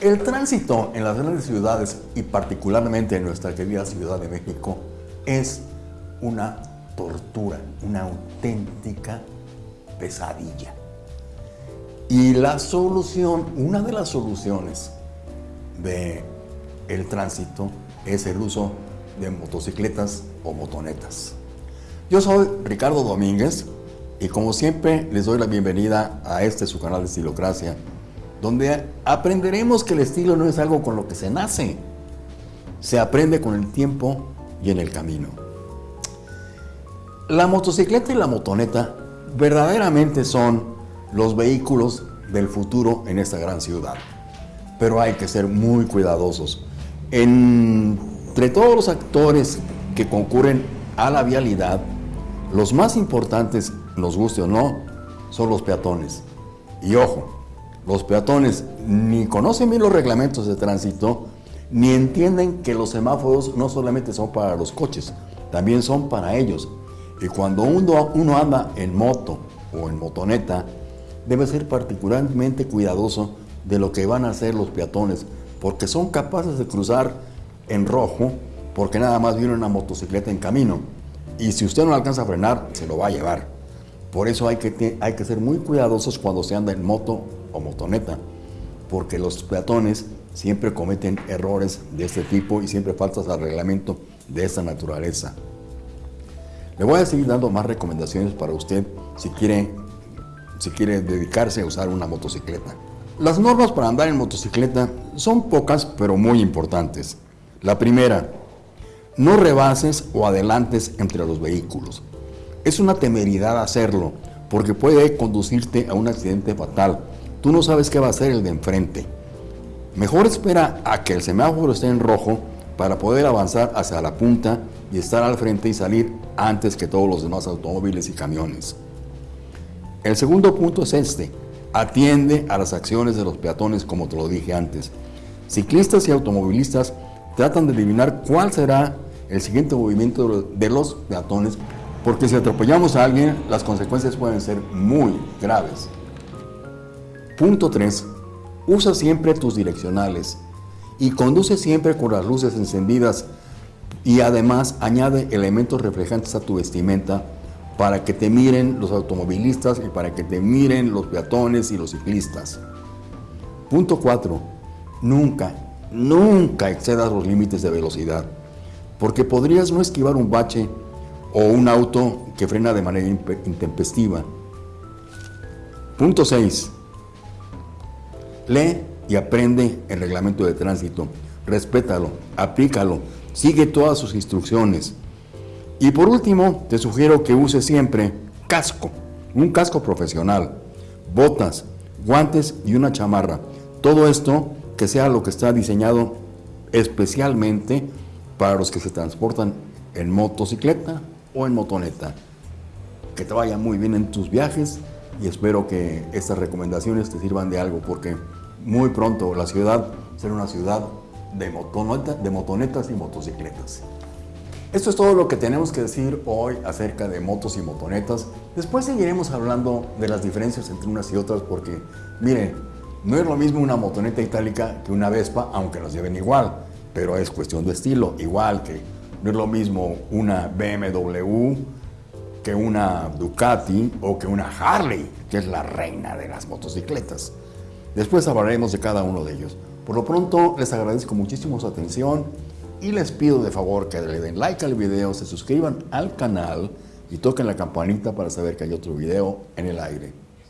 El tránsito en las grandes ciudades y particularmente en nuestra querida Ciudad de México es una tortura, una auténtica pesadilla. Y la solución, una de las soluciones de el tránsito es el uso de motocicletas o motonetas. Yo soy Ricardo Domínguez y como siempre les doy la bienvenida a este su canal de Estilocracia, donde aprenderemos que el estilo no es algo con lo que se nace, se aprende con el tiempo y en el camino. La motocicleta y la motoneta verdaderamente son los vehículos del futuro en esta gran ciudad, pero hay que ser muy cuidadosos. entre todos los actores que concurren a la vialidad, los más importantes, nos guste o no, son los peatones. Y ojo, los peatones ni conocen bien los reglamentos de tránsito, ni entienden que los semáforos no solamente son para los coches, también son para ellos. Y cuando uno, anda en moto o en motoneta, debe ser particularmente cuidadoso de lo que van a hacer los peatones, porque son capaces de cruzar en rojo, porque nada más viene una motocicleta en camino. Y si usted no alcanza a frenar, se lo va a llevar. Por eso hay que, hay que ser muy cuidadosos cuando se anda en moto o motoneta, porque los peatones siempre cometen errores de este tipo y siempre faltas al reglamento de esta naturaleza. Le voy a seguir dando más recomendaciones para usted si quiere, si quiere dedicarse a usar una motocicleta. Las normas para andar en motocicleta son pocas pero muy importantes. La primera, no rebases o adelantes entre los vehículos. Es una temeridad hacerlo porque puede conducirte a un accidente fatal Tú no sabes qué va a hacer el de enfrente. Mejor espera a que el semáforo esté en rojo para poder avanzar hacia la punta y estar al frente y salir antes que todos los demás automóviles y camiones. El segundo punto es este. Atiende a las acciones de los peatones como te lo dije antes. Ciclistas y automovilistas tratan de adivinar cuál será el siguiente movimiento de los peatones porque si atropellamos a alguien las consecuencias pueden ser muy graves. Punto 3. Usa siempre tus direccionales y conduce siempre con las luces encendidas y además añade elementos reflejantes a tu vestimenta para que te miren los automovilistas y para que te miren los peatones y los ciclistas. Punto 4. Nunca, nunca excedas los límites de velocidad, porque podrías no esquivar un bache o un auto que frena de manera intempestiva. Punto 6. Lee y aprende el reglamento de tránsito, respétalo, aplícalo, sigue todas sus instrucciones. Y por último, te sugiero que uses siempre casco, un casco profesional, botas, guantes y una chamarra. Todo esto que sea lo que está diseñado especialmente para los que se transportan en motocicleta o en motoneta. Que te vaya muy bien en tus viajes y espero que estas recomendaciones te sirvan de algo porque muy pronto la ciudad será una ciudad de, de motonetas y motocicletas. Esto es todo lo que tenemos que decir hoy acerca de motos y motonetas. Después seguiremos hablando de las diferencias entre unas y otras porque, miren, no es lo mismo una motoneta itálica que una Vespa, aunque las lleven igual, pero es cuestión de estilo, igual que no es lo mismo una BMW que una Ducati o que una Harley, que es la reina de las motocicletas. Después hablaremos de cada uno de ellos. Por lo pronto, les agradezco muchísimo su atención y les pido de favor que le den like al video, se suscriban al canal y toquen la campanita para saber que hay otro video en el aire.